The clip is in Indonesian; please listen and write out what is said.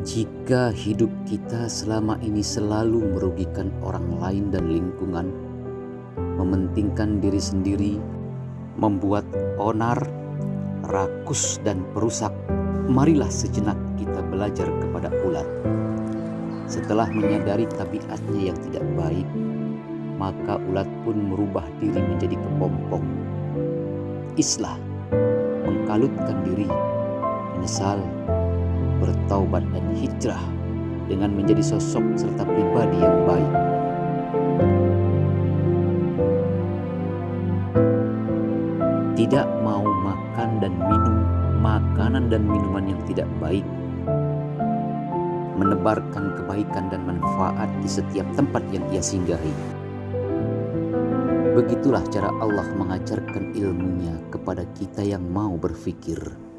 Jika hidup kita selama ini selalu merugikan orang lain dan lingkungan, mementingkan diri sendiri, membuat onar, rakus, dan perusak, marilah sejenak kita belajar kepada ulat. Setelah menyadari tabiatnya yang tidak baik, maka ulat pun merubah diri menjadi kepompong. Islah, mengkalutkan diri, menyesal, bertaubat dan hijrah dengan menjadi sosok serta pribadi yang baik. Tidak mau makan dan minum makanan dan minuman yang tidak baik. Menebarkan kebaikan dan manfaat di setiap tempat yang ia singgahi. Begitulah cara Allah mengajarkan ilmunya kepada kita yang mau berfikir.